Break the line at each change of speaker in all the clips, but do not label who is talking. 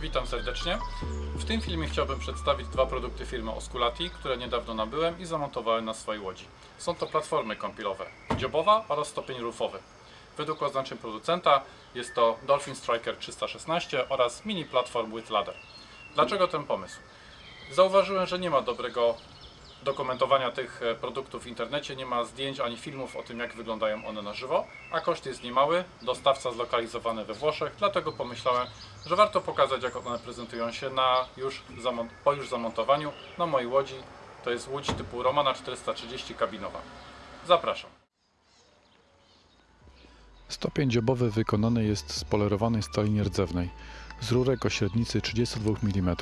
Witam serdecznie. W tym filmie chciałbym przedstawić dwa produkty firmy Osculati, które niedawno nabyłem i zamontowałem na swojej łodzi. Są to platformy kąpielowe, dziobowa oraz stopień rufowy. Według oznaczeń producenta jest to Dolphin Striker 316 oraz Mini Platform with Ladder. Dlaczego ten pomysł? Zauważyłem, że nie ma dobrego dokumentowania tych e, produktów w internecie, nie ma zdjęć ani filmów o tym, jak wyglądają one na żywo, a koszt jest niemały, dostawca zlokalizowany we Włoszech, dlatego pomyślałem, że warto pokazać, jak one prezentują się na już po już zamontowaniu na mojej łodzi. To jest łódź typu Romana 430 kabinowa. Zapraszam.
Stopień dziobowy wykonany jest z polerowanej stali nierdzewnej, z rurek o średnicy 32 mm.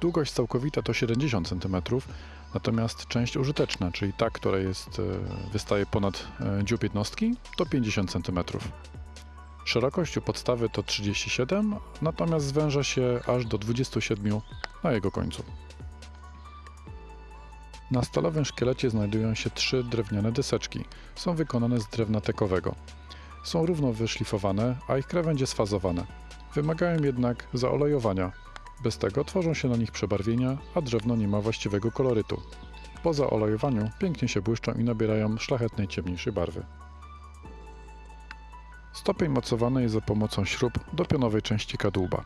Długość całkowita to 70 cm, natomiast część użyteczna, czyli ta, która jest, e, wystaje ponad e, dziób jednostki, to 50 cm. Szerokość u podstawy to 37, natomiast zwęża się aż do 27 na jego końcu. Na stalowym szkielecie znajdują się trzy drewniane deseczki. Są wykonane z drewna tekowego. Są równo wyszlifowane, a ich krawędzie sfazowane. Wymagają jednak zaolejowania. Bez tego tworzą się na nich przebarwienia, a drewno nie ma właściwego kolorytu. Po zaolejowaniu pięknie się błyszczą i nabierają szlachetnej ciemniejszej barwy. Stopień mocowany jest za pomocą śrub do pionowej części kadłuba.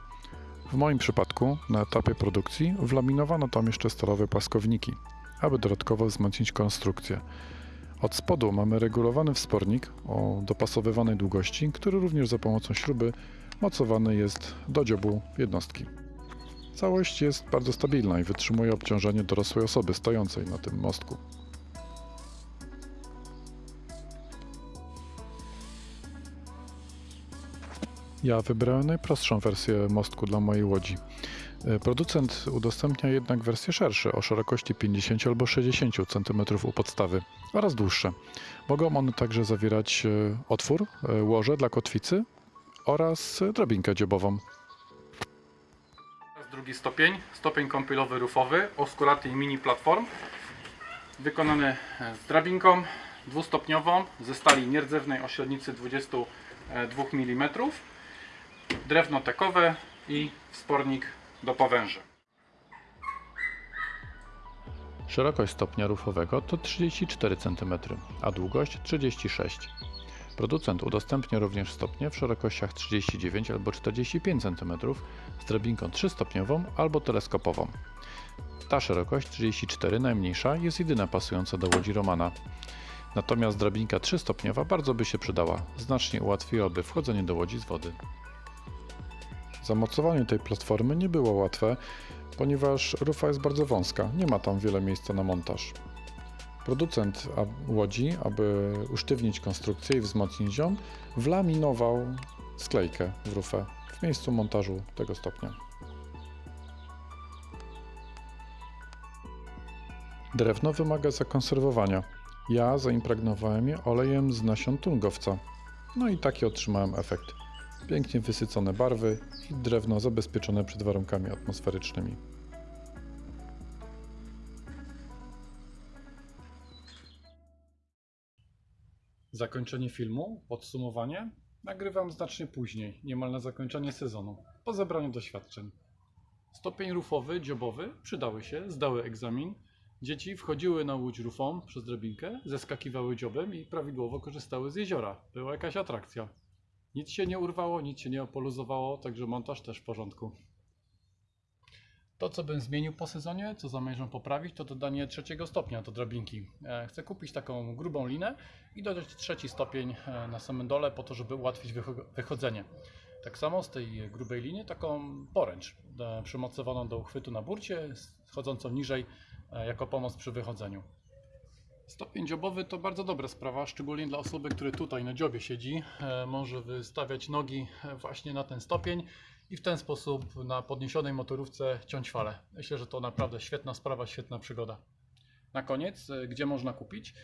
W moim przypadku, na etapie produkcji, wlaminowano tam jeszcze stalowe płaskowniki, aby dodatkowo wzmocnić konstrukcję. Od spodu mamy regulowany wspornik o dopasowywanej długości, który również za pomocą śruby mocowany jest do dziobu jednostki. Całość jest bardzo stabilna i wytrzymuje obciążenie dorosłej osoby stojącej na tym mostku. Ja wybrałem najprostszą wersję mostku dla mojej łodzi. E, Producent udostępnia jednak wersje szersze o szerokości 50 albo 60 cm u podstawy oraz dłuższe. Mogą one także zawierać e, otwór, e, łoże dla kotwicy oraz drabinkę dziobową.
Drugi stopień, stopień kąpielowy rufowy Osculati Mini Platform. Wykonany z drabinką dwustopniową ze stali nierdzewnej o średnicy 22 mm. Drewno tekowe i wspornik do powęży.
Szerokość stopnia rufowego to 34 cm, a długość 36 Producent udostępnia również stopnie w szerokościach 39 albo 45 cm z drabinką 3-stopniową albo teleskopową. Ta szerokość 34 najmniejsza jest jedyna pasująca do łodzi Romana. Natomiast drabinka 3-stopniowa bardzo by się przydała, znacznie ułatwiłaby wchodzenie do łodzi z wody. Zamocowanie tej platformy nie było łatwe, ponieważ rufa jest bardzo wąska, nie ma tam wiele miejsca na montaż. Producent łodzi, aby usztywnić konstrukcję i wzmocnić ją, wlaminował sklejkę w rufę w miejscu montażu tego stopnia. Drewno wymaga zakonserwowania. Ja zaimpregnowałem je olejem z nasion tungowca. No i taki otrzymałem efekt. Pięknie wysycone barwy i drewno zabezpieczone przed warunkami atmosferycznymi.
Zakończenie filmu, podsumowanie, nagrywam znacznie później, niemal na zakończenie sezonu, po zebraniu doświadczeń. Stopień rufowy, dziobowy przydały się, zdały egzamin. Dzieci wchodziły na łódź rufą przez drabinkę, zeskakiwały dziobem i prawidłowo korzystały z jeziora. Była jakaś atrakcja. Nic się nie urwało, nic się nie opoluzowało, także montaż też w porządku. To, co bym zmienił po sezonie, co zamierzam poprawić, to dodanie trzeciego stopnia do drabinki. E, Chcę kupić taką grubą linę i dodać trzeci stopień e, na samym dole po to, żeby ułatwić wycho- wychodzenie. Tak samo z tej grubej liny taką poręcz e, przymocowaną do uchwytu na burcie, schodzącą niżej jako pomoc przy wychodzeniu. Stopień dziobowy to bardzo dobra sprawa, szczególnie dla osoby, która tutaj na dziobie siedzi. E, Może wystawiać nogi e, właśnie na ten stopień i w ten sposób na podniesionej motorówce ciąć falę. Myślę, że to naprawdę świetna sprawa, świetna przygoda. Na koniec, e, gdzie można kupić?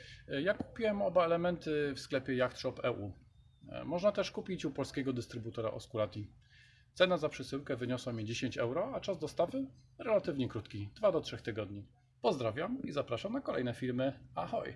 Ja kupiłem oba elementy w sklepie Yacht Shop EU. E, Można też kupić u polskiego dystrybutora Osculati. Cena za przesyłkę wyniosła mi 10 euro, a czas dostawy relatywnie krótki 2 do 3 tygodni. Pozdrawiam i zapraszam na kolejne filmy. Ahoj!